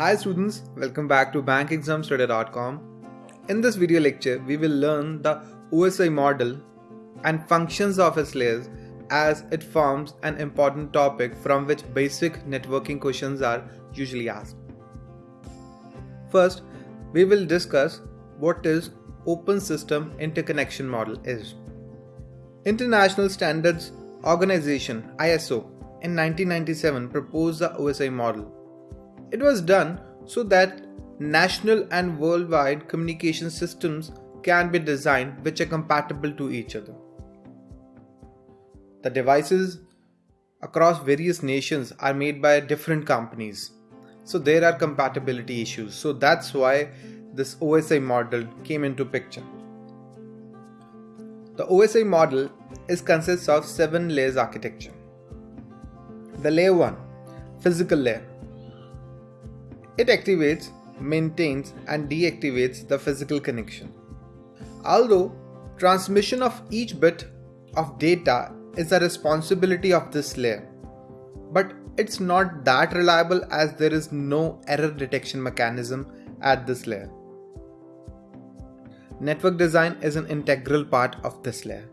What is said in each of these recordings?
Hi students, welcome back to bankexamstudy.com. In this video lecture, we will learn the OSI model and functions of its layers as it forms an important topic from which basic networking questions are usually asked. First, we will discuss what is Open System Interconnection Model is. International Standards Organization ISO in 1997 proposed the OSI model. It was done so that national and worldwide communication systems can be designed which are compatible to each other. The devices across various nations are made by different companies. So there are compatibility issues. So that's why this OSI model came into picture. The OSI model is consists of seven layers architecture. The layer 1 physical layer. It activates, maintains and deactivates the physical connection. Although transmission of each bit of data is the responsibility of this layer, but it's not that reliable as there is no error detection mechanism at this layer. Network design is an integral part of this layer.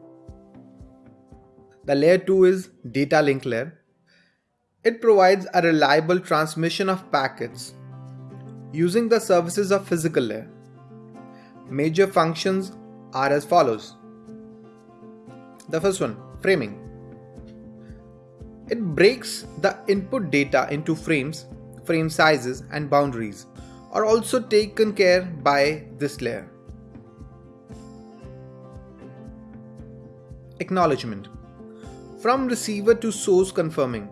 The layer 2 is data link layer. It provides a reliable transmission of packets using the services of physical layer. Major functions are as follows. The first one, framing. It breaks the input data into frames, frame sizes and boundaries are also taken care by this layer. Acknowledgement From receiver to source confirming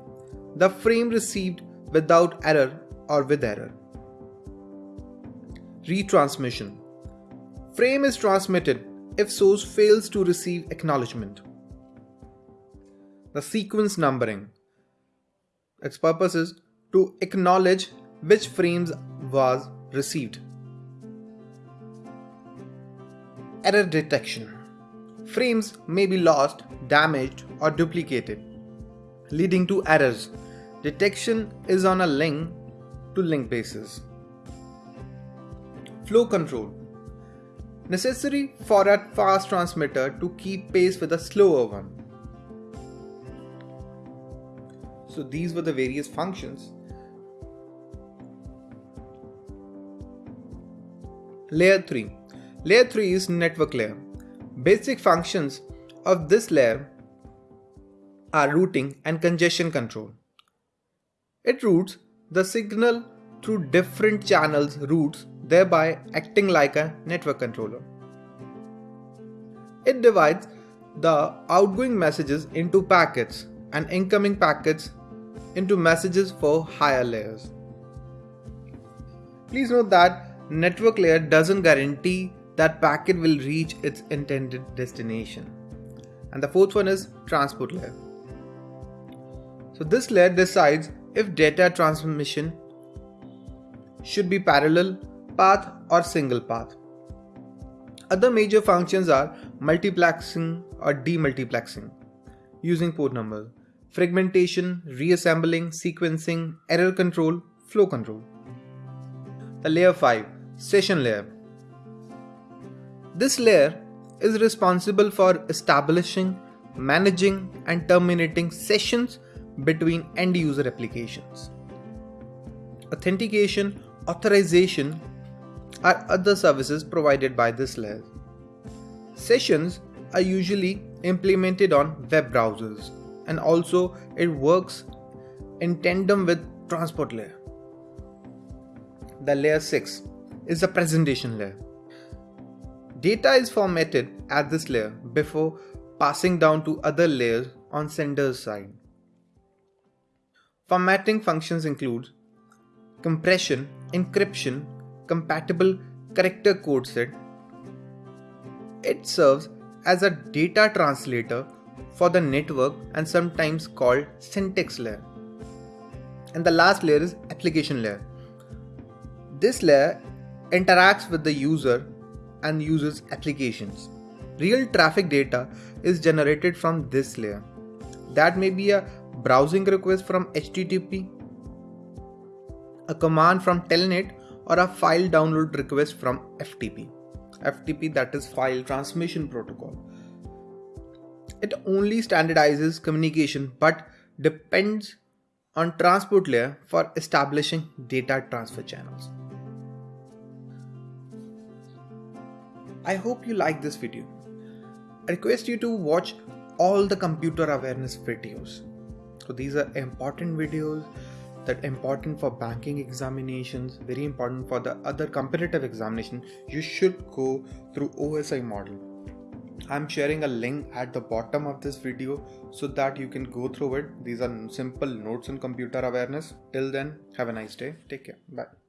the frame received without error or with error. Retransmission Frame is transmitted if source fails to receive acknowledgement. The sequence numbering its purpose is to acknowledge which frames was received. Error detection Frames may be lost, damaged, or duplicated, leading to errors. Detection is on a link to link basis. Flow control necessary for a fast transmitter to keep pace with a slower one. So these were the various functions. Layer 3 Layer 3 is network layer. Basic functions of this layer are routing and congestion control. It routes the signal through different channels routes thereby acting like a network controller. It divides the outgoing messages into packets and incoming packets into messages for higher layers. Please note that network layer doesn't guarantee that packet will reach its intended destination. And the fourth one is transport layer. So this layer decides if data transmission should be parallel path or single path. Other major functions are multiplexing or demultiplexing using port numbers, fragmentation, reassembling, sequencing, error control, flow control. The layer 5 session layer this layer is responsible for establishing, managing, and terminating sessions between end user applications. Authentication, authorization are other services provided by this layer. Sessions are usually implemented on web browsers and also it works in tandem with transport layer. The layer 6 is the presentation layer. Data is formatted at this layer before passing down to other layers on sender's side. Formatting functions include compression, encryption, compatible character code set. It serves as a data translator for the network and sometimes called syntax layer. And the last layer is application layer. This layer interacts with the user and uses applications. Real traffic data is generated from this layer. That may be a browsing request from HTTP, a command from telnet or a file download request from ftp ftp that is file transmission protocol it only standardizes communication but depends on transport layer for establishing data transfer channels I hope you like this video. I request you to watch all the computer awareness videos. So these are important videos that important for banking examinations, very important for the other competitive examination. You should go through OSI model. I'm sharing a link at the bottom of this video so that you can go through it. These are simple notes on computer awareness. Till then, have a nice day. Take care. Bye.